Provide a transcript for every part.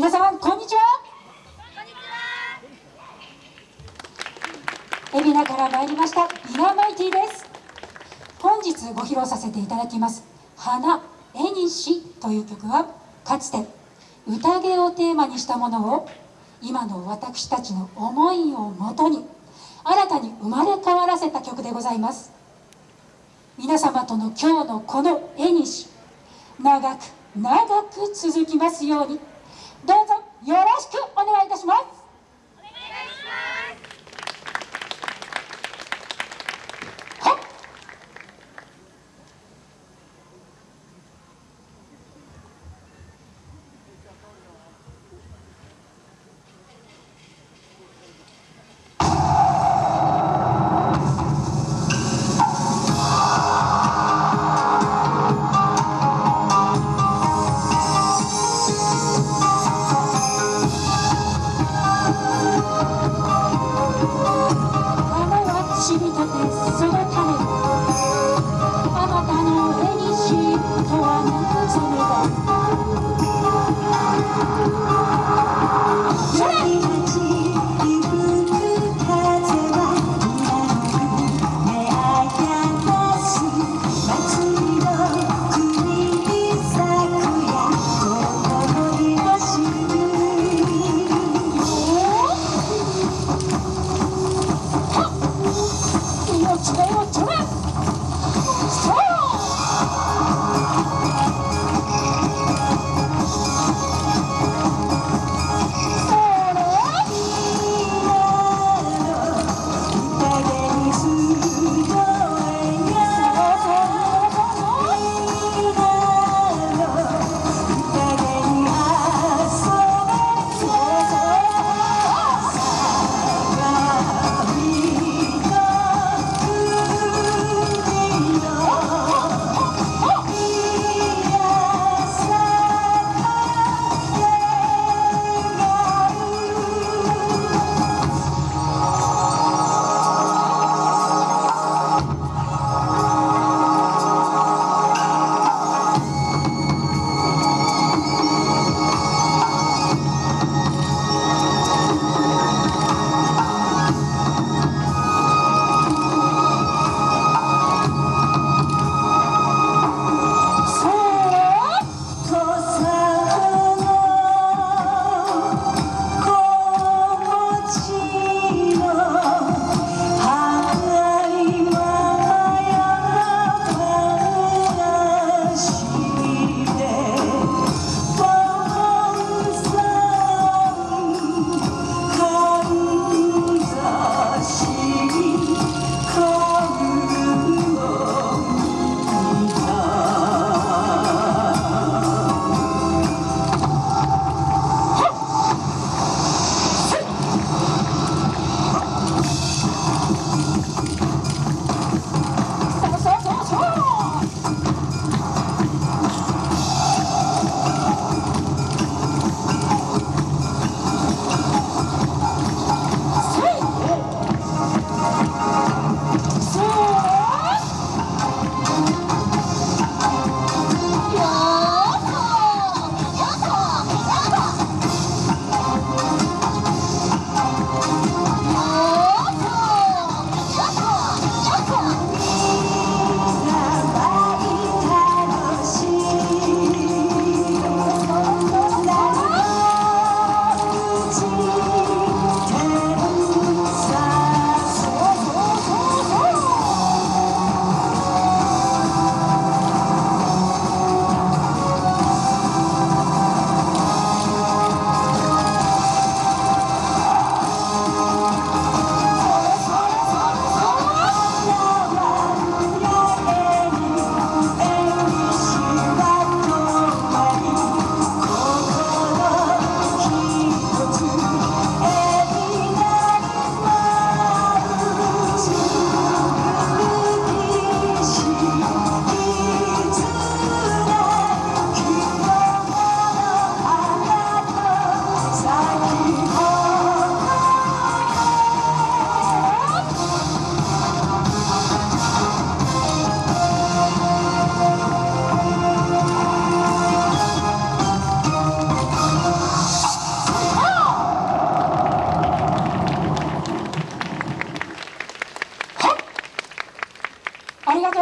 皆様こんにちは。海老名から参りましたビナマイティです。本日ご披露させていただきます「花絵にし」という曲はかつて宴をテーマにしたものを今の私たちの思いをもとに新たに生まれ変わらせた曲でございます。皆様との今日のこの絵にし長く長く続きますように。よろ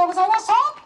vamos almoçar.